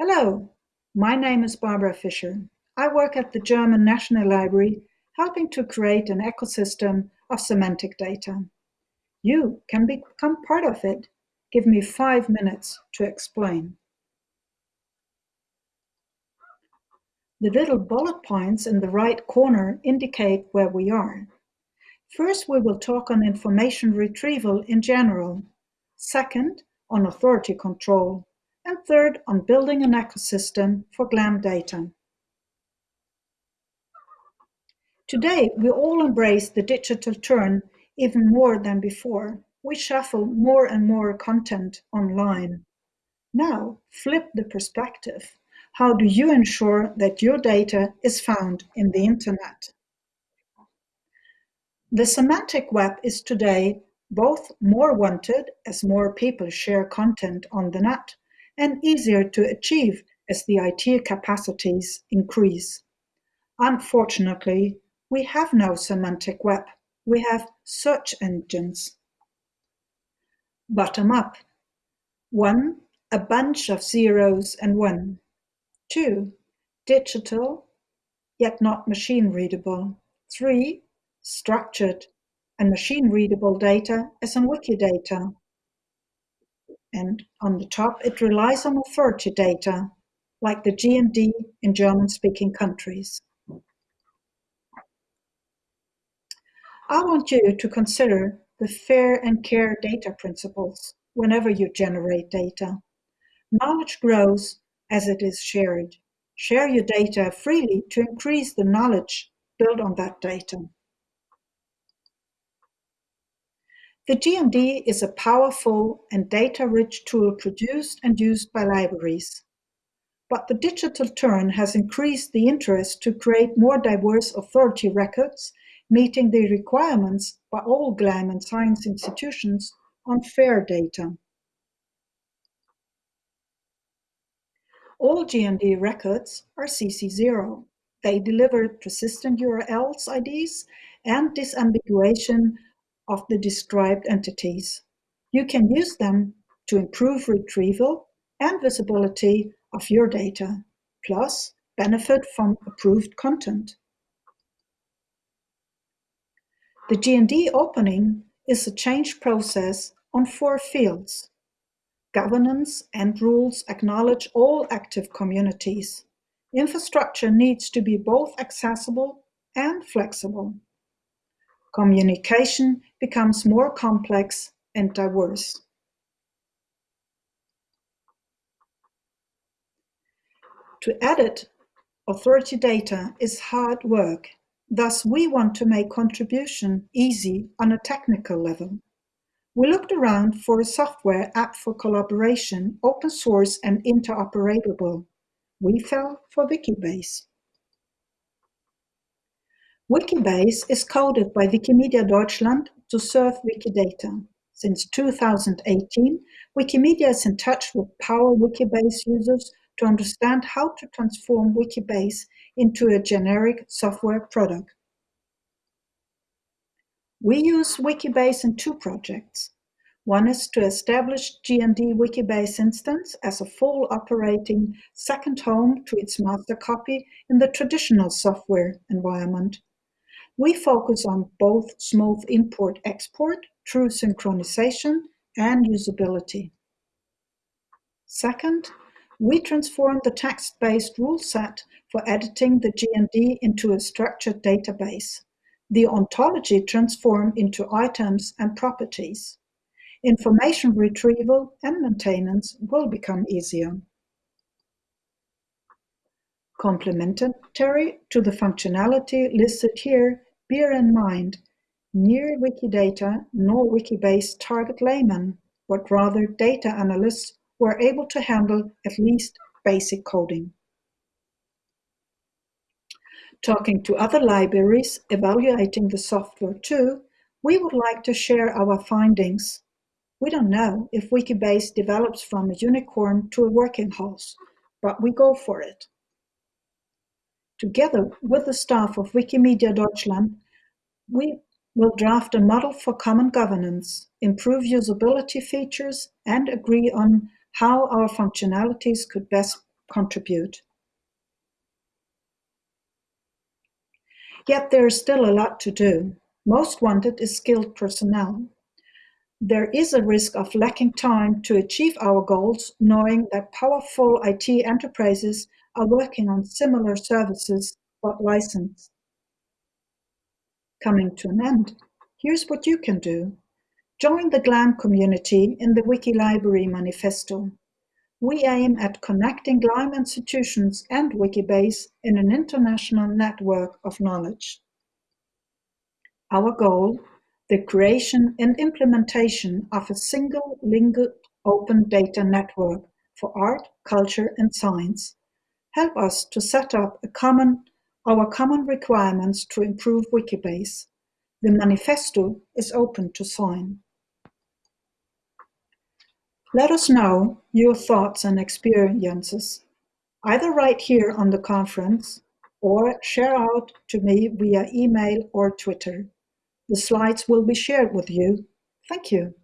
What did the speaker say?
Hello, my name is Barbara Fischer. I work at the German National Library, helping to create an ecosystem of semantic data. You can become part of it. Give me five minutes to explain. The little bullet points in the right corner indicate where we are. First, we will talk on information retrieval in general. Second, on authority control. And third, on building an ecosystem for GLAM data. Today, we all embrace the digital turn even more than before. We shuffle more and more content online. Now, flip the perspective. How do you ensure that your data is found in the internet? The semantic web is today both more wanted as more people share content on the net and easier to achieve as the IT capacities increase. Unfortunately, we have no semantic web. We have search engines. Bottom up. One, a bunch of zeros and one. Two, digital, yet not machine readable. Three, structured and machine readable data as in Wikidata. And on the top, it relies on authority data, like the GND in German-speaking countries. I want you to consider the fair and care data principles whenever you generate data. Knowledge grows as it is shared. Share your data freely to increase the knowledge built on that data. The GND is a powerful and data-rich tool produced and used by libraries. But the digital turn has increased the interest to create more diverse authority records, meeting the requirements by all GLAM and science institutions on fair data. All GND records are CC0. They deliver persistent URLs IDs and disambiguation of the described entities. You can use them to improve retrieval and visibility of your data, plus benefit from approved content. The GND opening is a change process on four fields. Governance and rules acknowledge all active communities. Infrastructure needs to be both accessible and flexible. Communication becomes more complex and diverse. To edit authority data is hard work. Thus, we want to make contribution easy on a technical level. We looked around for a software app for collaboration, open source and interoperable. We fell for Wikibase. Wikibase is coded by Wikimedia Deutschland to serve Wikidata. Since 2018, Wikimedia is in touch with Power Wikibase users to understand how to transform Wikibase into a generic software product. We use Wikibase in two projects. One is to establish GND Wikibase instance as a full operating second home to its master copy in the traditional software environment. We focus on both smooth import-export, true synchronization, and usability. Second, we transform the text-based rule set for editing the GND into a structured database the ontology transform into items and properties. Information retrieval and maintenance will become easier. Complementary to the functionality listed here, bear in mind, near Wikidata nor Wikibase target laymen, but rather data analysts who are able to handle at least basic coding. Talking to other libraries evaluating the software too, we would like to share our findings. We don't know if Wikibase develops from a unicorn to a working horse, but we go for it. Together with the staff of Wikimedia Deutschland, we will draft a model for common governance, improve usability features, and agree on how our functionalities could best contribute. Yet there is still a lot to do. Most wanted is skilled personnel. There is a risk of lacking time to achieve our goals, knowing that powerful IT enterprises are working on similar services but licensed. Coming to an end, here's what you can do. Join the GLAM community in the Wiki Library Manifesto. We aim at connecting GLAM institutions and Wikibase in an international network of knowledge. Our goal the creation and implementation of a single linked open data network for art, culture, and science help us to set up common, our common requirements to improve Wikibase. The manifesto is open to sign. Let us know your thoughts and experiences, either right here on the conference or share out to me via email or Twitter. The slides will be shared with you. Thank you.